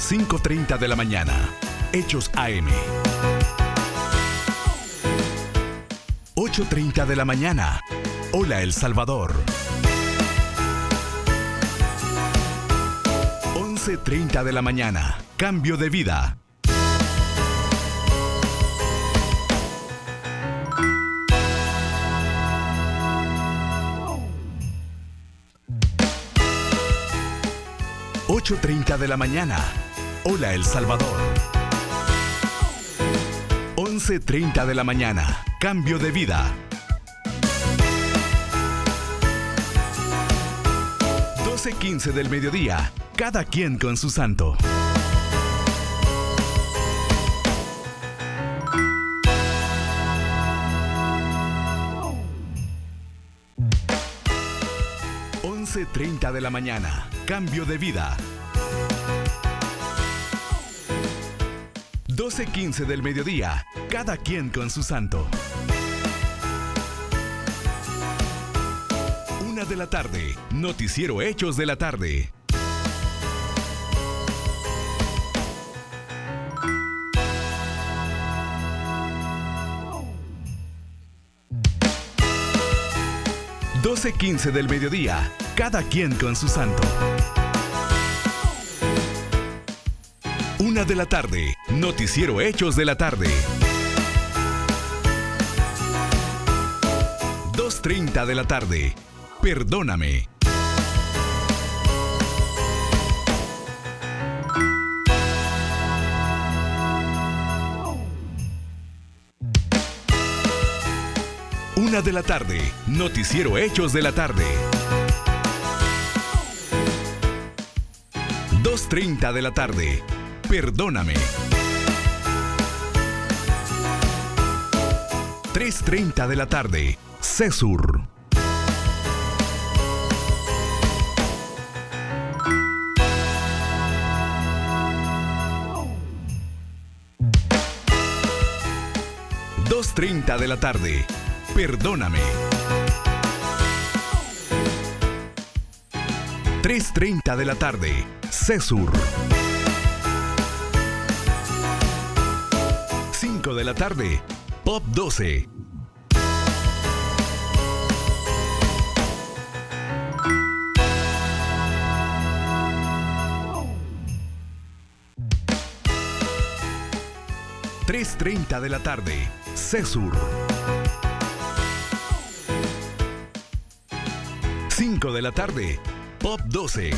5.30 de la mañana. Hechos AM. 8.30 de la mañana. Hola El Salvador. 11.30 de la mañana. Cambio de vida. ...8.30 de la mañana... ...Hola El Salvador... ...11.30 de la mañana... ...Cambio de vida... 12.15 del mediodía... ...cada quien con su santo... 11.30 de la mañana. Cambio de vida. 12.15 del mediodía. Cada quien con su santo. Una de la tarde. Noticiero Hechos de la tarde. Doce quince del mediodía. Cada quien con su santo. Una de la tarde. Noticiero Hechos de la tarde. 2.30 de la tarde. Perdóname. Una de la tarde. Noticiero Hechos de la tarde. 2.30 de la tarde. Perdóname. 3.30 de la tarde. Cesur. Dos treinta de la tarde. Perdóname. 3.30 de la tarde. Cesur. De la tarde. Pop 12. Tres treinta de la tarde. Cesur. 5 de la tarde. Pop 12.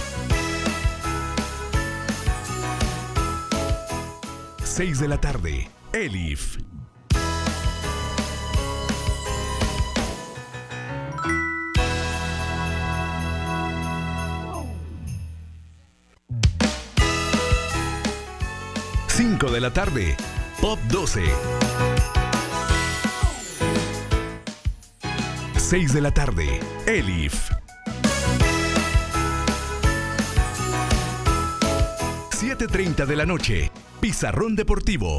6 de la tarde. Elif. Cinco de la tarde. Pop 12. 6 de la tarde. Elif. 7.30 de la noche. Pizarrón Deportivo.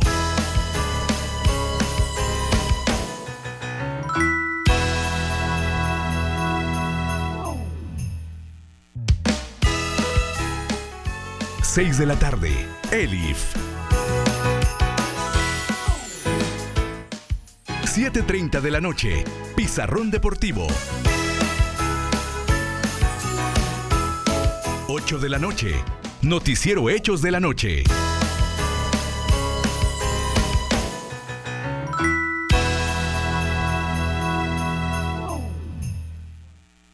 Seis de la tarde. Elif. 7.30 de la noche. Pizarrón Deportivo. 8 de la noche. Noticiero Hechos de la Noche.